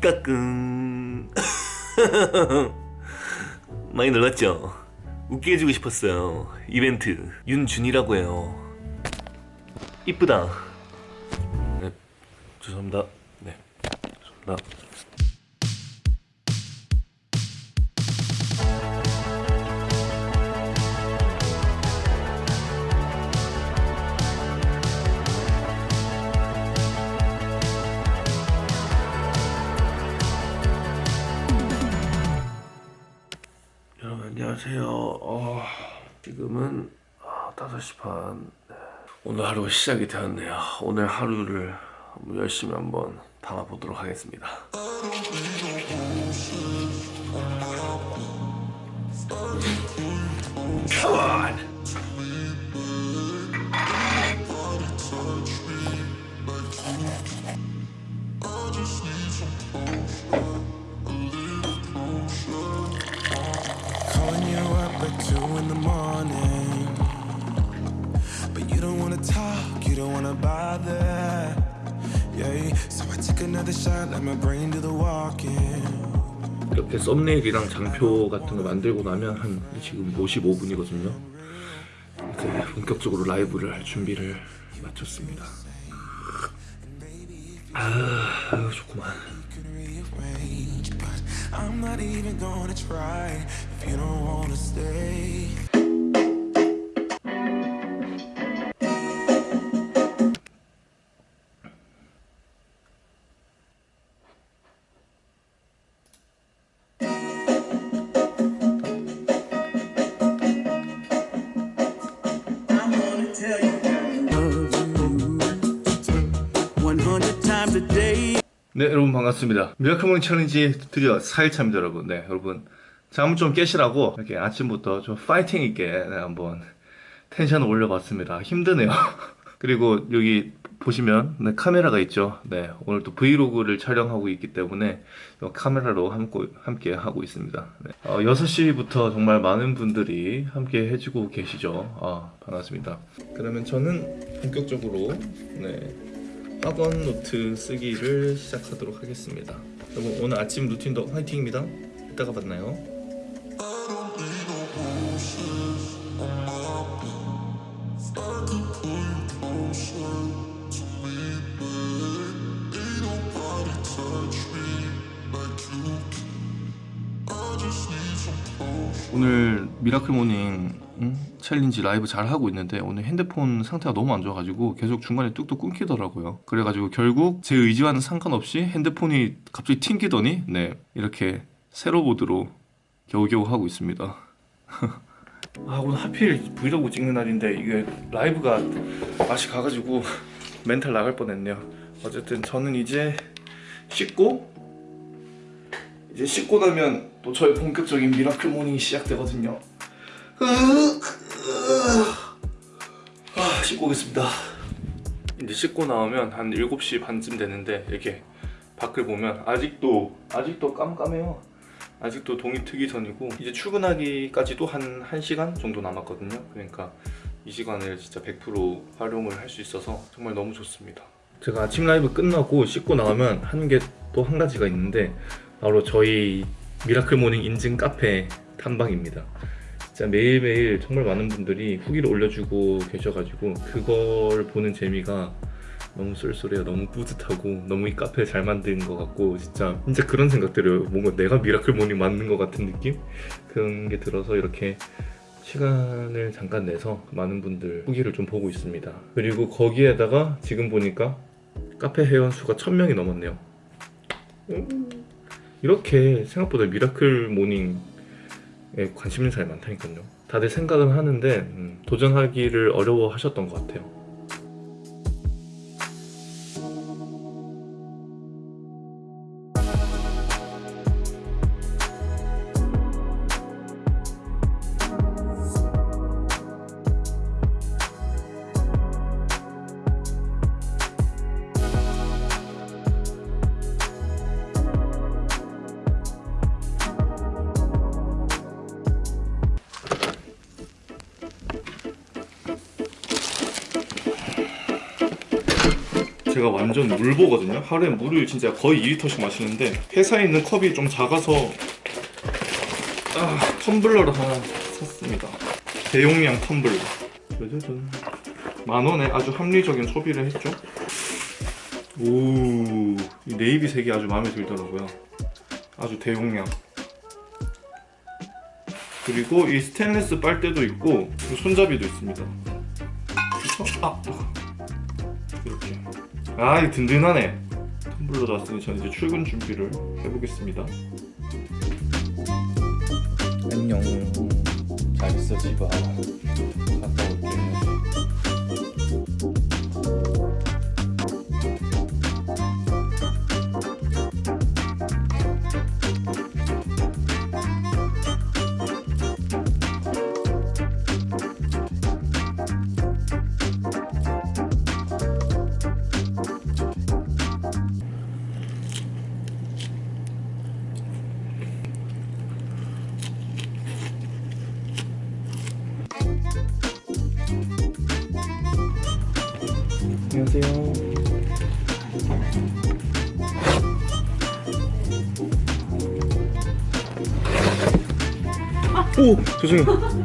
까꿍. 많이 놀랐죠? 웃게 해주고 싶었어요. 이벤트. 윤준이라고 해요. 이쁘다. 네 죄송합니다. 네 죄송합니다 안녕하세요. 어, 지금은 아, 5시 반. 네. 오늘 하루 시작이 되었네요. 오늘 하루를 열심히 한번 담아보도록 하겠습니다. Come! Wanna bother. Yeah, so I took another shot, let my brain do the walking. 이렇게 썸네일이랑 장표 같은 거 만들고 나면 한 지금 55분이거든요. 이제 본격적으로 라이브를 할 준비를 마쳤습니다. 아, 좋구만. I'm not even gonna try if you don't wanna stay. 반갑습니다. miracle morning challenge 드디어 4일차입니다 여러분. 네 여러분. 잠좀 깨시라고 이렇게 아침부터 좀 파이팅 있게 네, 한번 tension을 올려봤습니다. 힘드네요. 그리고 여기 보시면 네, 카메라가 있죠. 네 오늘 또 vlog를 촬영하고 있기 때문에 이 카메라로 함께, 함께 하고 있습니다. 네. 어, 6시부터 정말 많은 분들이 함께 해주고 계시죠. 아 반갑습니다. 그러면 저는 본격적으로 네 확언 노트 쓰기를 시작하도록 하겠습니다. 여러분 오늘 아침 routine도 화이팅입니다. 이따가 만나요. 오늘 miracle morning 응? challenge 라이브 잘 하고 있는데 오늘 핸드폰 상태가 너무 안 좋아가지고 계속 중간에 뚝뚝 끊기더라고요. 그래가지고 결국 제 의지와는 상관없이 핸드폰이 갑자기 튕기더니 네 이렇게 세로 모드로 겨우겨우 하고 있습니다. 아 오늘 하필 브이로그 찍는 날인데 이게 라이브가 맛이 가가지고 멘탈 나갈 뻔했네요. 어쨌든 저는 이제 씻고 이제 씻고 나면 또 저의 본격적인 miracle morning이 시작되거든요. 아, 씻고 오겠습니다. 이제 씻고 나오면 한 7시 반쯤 되는데 이렇게 밖을 보면 아직도 아직도 깜깜해요. 아직도 동이 트기 전이고 이제 출근하기까지도 한 1시간 정도 남았거든요. 그러니까 이 시간을 진짜 100% 활용을 할 수 있어서 정말 너무 좋습니다. 제가 아침 라이브 끝나고 씻고 나오면 하는 게 또 한 가지가 있는데 바로 저희 miracle morning 인증 카페 탐방입니다. 진짜 매일매일 정말 많은 분들이 후기를 올려주고 계셔가지고 그걸 보는 재미가 너무 쏠쏠해요. 너무 뿌듯하고 너무 이 카페 잘 만든 것 같고 진짜 진짜 그런 생각 들어요. 뭔가 내가 miracle morning 만든 것 같은 느낌? 그런 게 들어서 이렇게 시간을 잠깐 내서 많은 분들 후기를 좀 보고 있습니다. 그리고 거기에다가 지금 보니까 카페 회원 수가 1000명이 넘었네요. 음, 이렇게 생각보다 miracle morning에 관심 있는 사람이 많다니까요. 다들 생각은 하는데 음, 도전하기를 어려워하셨던 것 같아요. 제가 완전 물보거든요. 하루에 물을 진짜 거의 2리터씩 마시는데 회사에 있는 컵이 좀 작아서 아, 텀블러를 하나 샀습니다. 대용량 텀블러. 짜자잔. 만 원에 아주 합리적인 소비를 했죠. 오, 이 네이비 색이 아주 마음에 들더라고요. 아주 대용량. 그리고 이 스테인리스 빨대도 있고 이 손잡이도 있습니다. 아. 아, 이 든든하네. 텀블러 나왔으니 저는 이제 출근 준비를 해보겠습니다. 안녕. 잘 있어, 집아. 오, 죄송해요.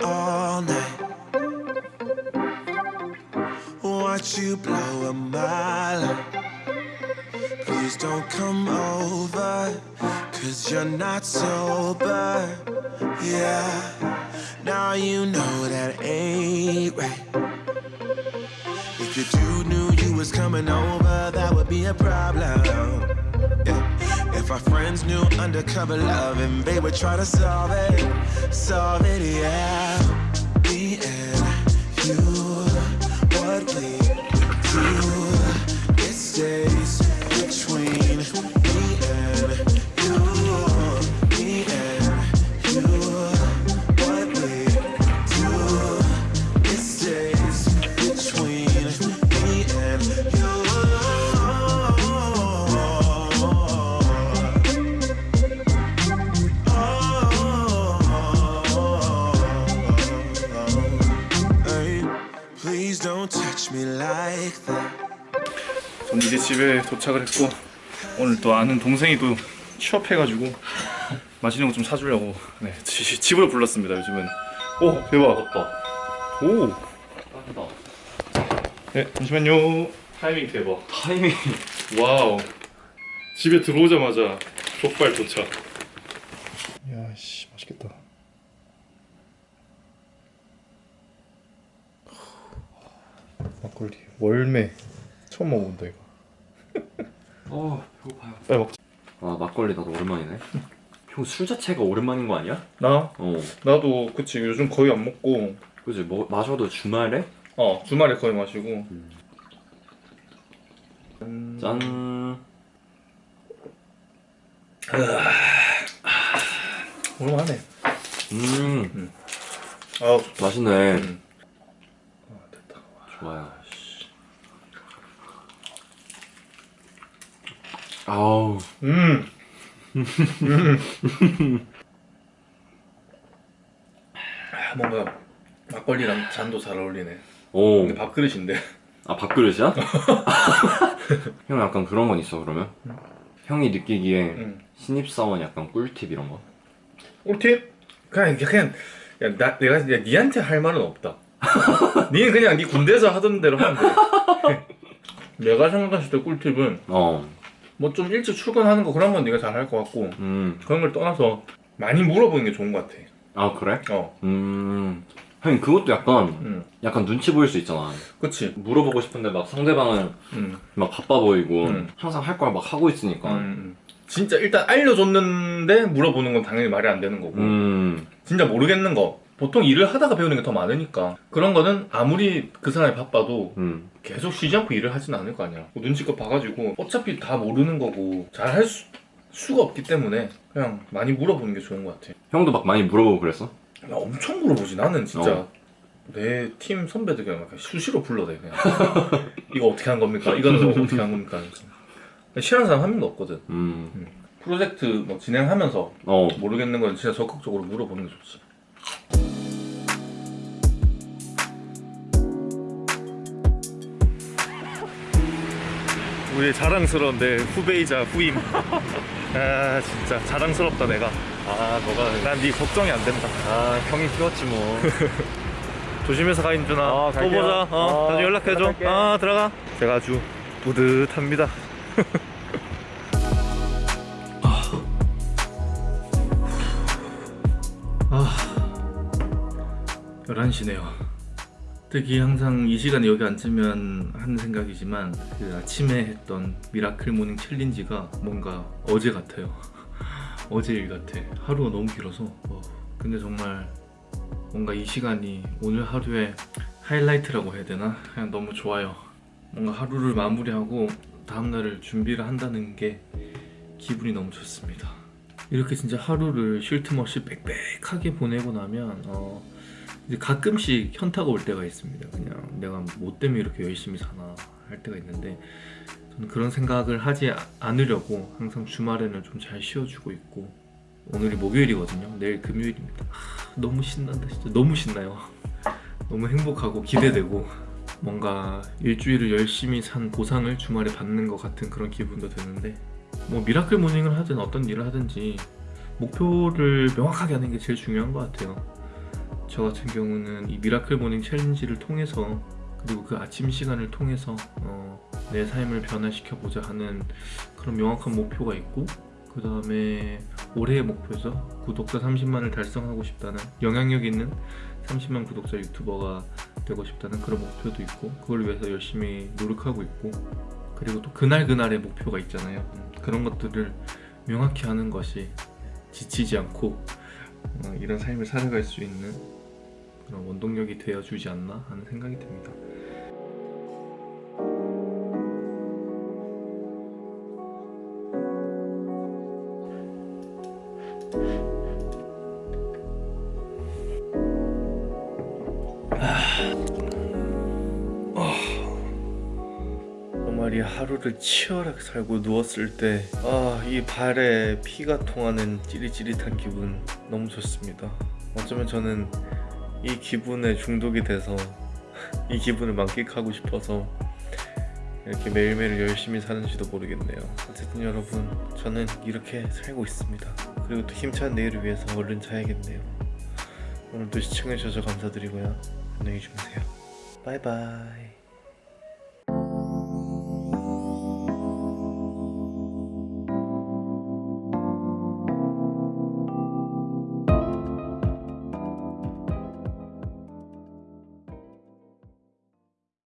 All night. Watch you blow my life. Please don't come over, cause you're not sober. Yeah, now you know that ain't right. If your dude knew you was coming over, that would be a problem. If our friends knew undercover love and they would try to solve it, solve it, yeah. 집에 도착을 했고 오늘 또 아는 동생이 또 취업해가지고 맛있는 거 좀 사주려고 네, 지- 집으로 불렀습니다 요즘은. 오 대박. 오. 따뜻하다. 네, 잠시만요. 타이밍 대박. 타이밍. Wow. 집에 들어오자마자 족발 도착. 야씨 맛있겠다. 막걸리. 월매 처음 먹어본다 이거 어 배고파요. 빨리 먹자 아 막걸리 나도 오랜만이네. 형 술 자체가 오랜만인 거 아니야? 나? 어. 나도 그치 요즘 거의 안 먹고 그지 뭐 마셔도 주말에 어 주말에 거의 마시고 짠. 오랜만에 음 아우 맛있네. 음. 아, 됐다 좋아요. 씨. 아우 음. 아, 뭔가 막걸리랑 잔도 잘 어울리네. 오. 근데 밥그릇인데. 아 밥그릇이야? 형 약간 그런 건 있어 그러면? 형이 느끼기에 응. 신입사원 약간 꿀팁 이런 거? 꿀팁? 그냥 그냥 야, 나 내가 야, 니한테 할 말은 없다. 니는 그냥 니 군대에서 하던 대로 하면 돼. 내가 생각했을 때 꿀팁은 어. 뭐 좀 일찍 출근하는 거 그런 건 네가 잘 할 것 같고 음. 그런 걸 떠나서 많이 물어보는 게 좋은 것 같아. 아 그래? 어, 음. 형님 그것도 약간 응, 약간 눈치 보일 수 있잖아. 그치. 물어보고 싶은데 막 상대방은 응, 막 바빠 보이고 음. 항상 할 걸 막 하고 있으니까. 음, 진짜 일단 알려줬는데 물어보는 건 당연히 말이 안 되는 거고. 음. 진짜 모르겠는 거. 보통 일을 하다가 배우는 게 더 많으니까 그런 거는 아무리 그 사람이 바빠도 음. 계속 쉬지 않고 일을 하진 않을 거 아니야 뭐 눈치껏 봐가지고 어차피 다 모르는 거고 잘 할 수가 없기 때문에 그냥 많이 물어보는 게 좋은 것 같아 형도 막 많이 물어보고 그랬어? 나 엄청 물어보지 나는 진짜 어. 내팀 선배들 그냥 막 수시로 불러대 그냥 이거 어떻게 한 겁니까? 이거는 어떻게 한 겁니까? 싫어하는 사람 한 명도 없거든 음. 프로젝트 뭐 진행하면서 어. 모르겠는 건 진짜 적극적으로 물어보는 게 좋지 우리 자랑스러운 내 후배이자 후임. 아 진짜 자랑스럽다 내가. 아 너가 난 네 걱정이 안 된다. 아 형이 키웠지 뭐. 조심해서 가 인준아. 어, 또. 보자. 어, 어, 나중에 연락해줘. 연락할게. 아 들어가. 제가 아주 뿌듯합니다. 아 11시네요 특히 항상 이 시간에 여기 앉으면 하는 생각이지만 그 아침에 했던 miracle morning challenge가 뭔가 어제 같아요 어제 일 같아 하루가 너무 길어서 어, 근데 정말 뭔가 이 시간이 오늘 하루의 하이라이트라고 해야 되나? 그냥 너무 좋아요. 뭔가 하루를 마무리하고 다음날을 준비를 한다는 게 기분이 너무 좋습니다. 이렇게 진짜 하루를 쉴 틈 없이 빽빽하게 보내고 나면 어, 가끔씩 현타가 올 때가 있습니다. 그냥 내가 뭐 때문에 이렇게 열심히 사나 할 때가 있는데 저는 그런 생각을 하지 아- 않으려고 항상 주말에는 좀 잘 쉬어주고 있고 오늘이 목요일이거든요. 내일 금요일입니다. 하, 너무 신난다 진짜 너무 신나요. 너무 행복하고 기대되고 뭔가 일주일을 열심히 산 보상을 주말에 받는 것 같은 그런 기분도 드는데 뭐 miracle morning을 하든 어떤 일을 하든지 목표를 명확하게 하는 게 제일 중요한 것 같아요. 저 같은 경우는 이 miracle morning challenge를 통해서 그리고 그 아침 시간을 통해서 어, 내 삶을 변화시켜 보자 하는 그런 명확한 목표가 있고 그 다음에 올해의 목표죠 구독자 30만을 달성하고 싶다는 영향력 있는 30만 구독자 유튜버가 되고 싶다는 그런 목표도 있고 그걸 위해서 열심히 노력하고 있고 그리고 또 그날 그날의 목표가 있잖아요. 음, 그런 것들을 명확히 하는 것이 지치지 않고 어, 이런 삶을 살아갈 수 있는 그런 원동력이 되어주지 않나 하는 생각이 듭니다. 정말 이 하루를 치열하게 살고 누웠을 때, 아, 이 발에 피가 통하는 찌릿찌릿한 기분 너무 좋습니다. 어쩌면 저는 이 기분에 중독이 돼서 이 기분을 만끽하고 싶어서 이렇게 매일매일 열심히 사는지도 모르겠네요. 어쨌든 여러분, 저는 이렇게 살고 있습니다. 그리고 또 힘찬 내일을 위해서 얼른 자야겠네요. 오늘도 시청해주셔서 감사드리고요. 안녕히 주무세요. 바이바이.